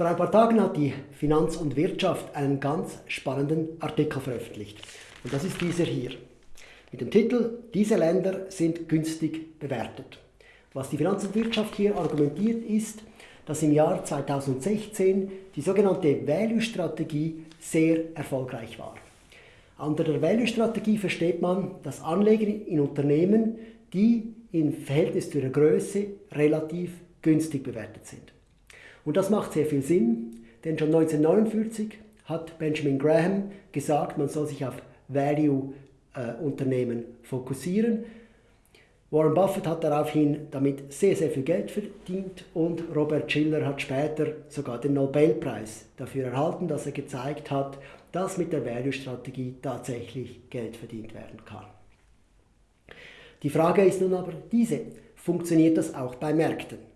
Vor ein paar Tagen hat die Finanz und Wirtschaft einen ganz spannenden Artikel veröffentlicht. Und das ist dieser hier. Mit dem Titel Diese Länder sind günstig bewertet. Was die Finanz und Wirtschaft hier argumentiert ist, dass im Jahr 2016 die sogenannte Value-Strategie sehr erfolgreich war. Unter der Value-Strategie versteht man das Anlegen in Unternehmen, die im Verhältnis zu ihrer Größe relativ günstig bewertet sind. Und das macht sehr viel Sinn, denn schon 1949 hat Benjamin Graham gesagt, man soll sich auf Value-Unternehmen fokussieren. Warren Buffett hat daraufhin damit sehr, sehr viel Geld verdient und Robert Schiller hat später sogar den Nobelpreis dafür erhalten, dass er gezeigt hat, dass mit der Value-Strategie tatsächlich Geld verdient werden kann. Die Frage ist nun aber diese, funktioniert das auch bei Märkten?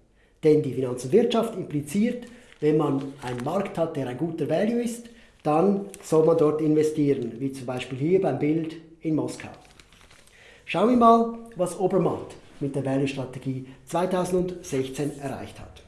Denn die Finanz und Wirtschaft impliziert, wenn man einen Markt hat, der ein guter Value ist, dann soll man dort investieren, wie zum Beispiel hier beim Bild in Moskau. Schauen wir mal, was Obermatt mit der Value-Strategie 2016 erreicht hat.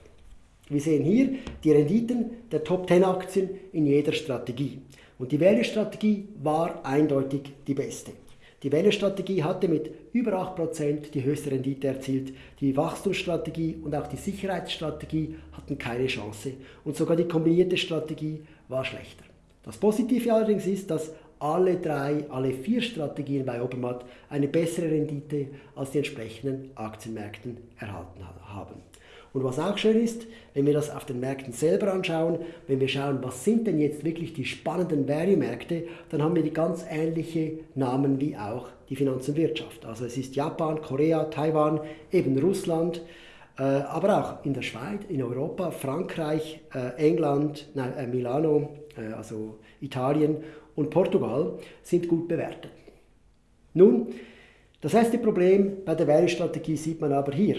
Wir sehen hier die Renditen der Top 10 Aktien in jeder Strategie. Und die Value-Strategie war eindeutig die beste. Die Welle-Strategie hatte mit über 8% die höchste Rendite erzielt. Die Wachstumsstrategie und auch die Sicherheitsstrategie hatten keine Chance. Und sogar die kombinierte Strategie war schlechter. Das Positive allerdings ist, dass alle drei, alle vier Strategien bei Obermatt eine bessere Rendite als die entsprechenden Aktienmärkten erhalten haben. Und was auch schön ist, wenn wir das auf den Märkten selber anschauen, wenn wir schauen, was sind denn jetzt wirklich die spannenden Value-Märkte, dann haben wir die ganz ähnliche Namen wie auch die Finanz und Wirtschaft. Also es ist Japan, Korea, Taiwan, eben Russland, äh, aber auch in der Schweiz, in Europa, Frankreich, äh, England, äh, Milano, also Italien und Portugal sind gut bewertet. Nun, das erste Problem bei der Value-Strategie sieht man aber hier.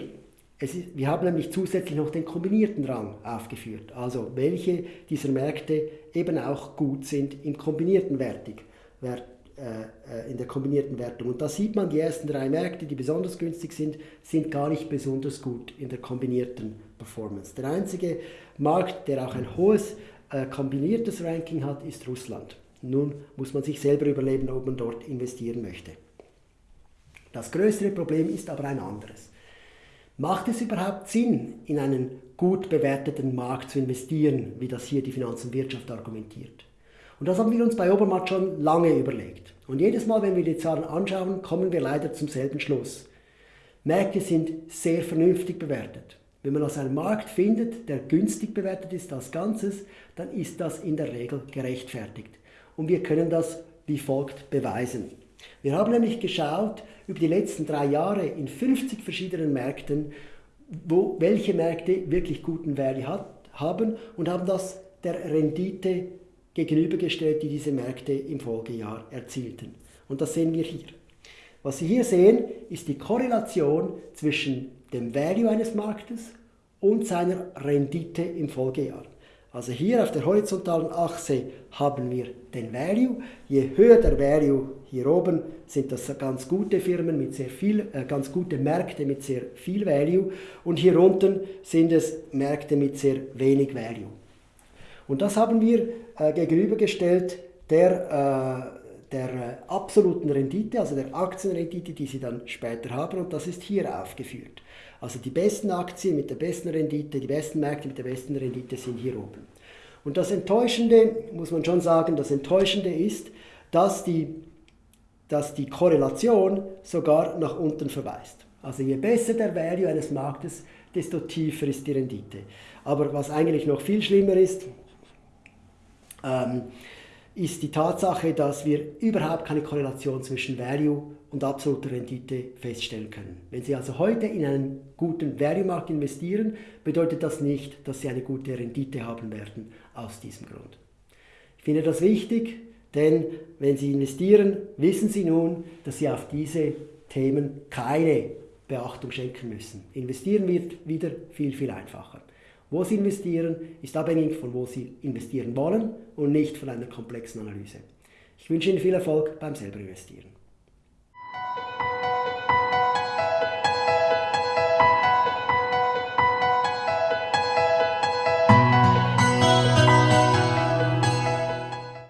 Ist, wir haben nämlich zusätzlich noch den kombinierten Rang aufgeführt, also welche dieser Märkte eben auch gut sind im kombinierten Wertig, Wert, äh, äh, in der kombinierten Wertung. Und da sieht man, die ersten drei Märkte, die besonders günstig sind, sind gar nicht besonders gut in der kombinierten Performance. Der einzige Markt, der auch ein hohes äh, kombiniertes Ranking hat, ist Russland. Nun muss man sich selber überlegen, ob man dort investieren möchte. Das größere Problem ist aber ein anderes. Macht es überhaupt Sinn, in einen gut bewerteten Markt zu investieren, wie das hier die Finanz und Wirtschaft argumentiert? Und das haben wir uns bei Obermatt schon lange überlegt. Und jedes Mal, wenn wir die Zahlen anschauen, kommen wir leider zum selben Schluss. Märkte sind sehr vernünftig bewertet. Wenn man also einen Markt findet, der günstig bewertet ist als Ganzes, dann ist das in der Regel gerechtfertigt. Und wir können das wie folgt beweisen. Wir haben nämlich geschaut über die letzten drei Jahre in 50 verschiedenen Märkten, wo, welche Märkte wirklich guten Value hat, haben und haben das der Rendite gegenübergestellt, die diese Märkte im Folgejahr erzielten. Und das sehen wir hier. Was Sie hier sehen, ist die Korrelation zwischen dem Value eines Marktes und seiner Rendite im Folgejahr. Also hier auf der horizontalen Achse haben wir den Value. Je höher der Value hier oben, sind das ganz gute Firmen mit sehr viel, äh, ganz gute Märkte mit sehr viel Value. Und hier unten sind es Märkte mit sehr wenig Value. Und das haben wir äh, gegenübergestellt der, äh, der äh, absoluten Rendite, also der Aktienrendite, die Sie dann später haben. Und das ist hier aufgeführt. Also die besten Aktien mit der besten Rendite, die besten Märkte mit der besten Rendite sind hier oben. Und das Enttäuschende, muss man schon sagen, das Enttäuschende ist, dass die, dass die Korrelation sogar nach unten verweist. Also je besser der Value eines Marktes, desto tiefer ist die Rendite. Aber was eigentlich noch viel schlimmer ist, ähm, ist die Tatsache, dass wir überhaupt keine Korrelation zwischen Value und absoluter Rendite feststellen können. Wenn Sie also heute in einen guten Value-Markt investieren, bedeutet das nicht, dass Sie eine gute Rendite haben werden aus diesem Grund. Ich finde das wichtig, denn wenn Sie investieren, wissen Sie nun, dass Sie auf diese Themen keine Beachtung schenken müssen. Investieren wird wieder viel, viel einfacher. Wo Sie investieren, ist abhängig von wo Sie investieren wollen und nicht von einer komplexen Analyse. Ich wünsche Ihnen viel Erfolg beim selber investieren.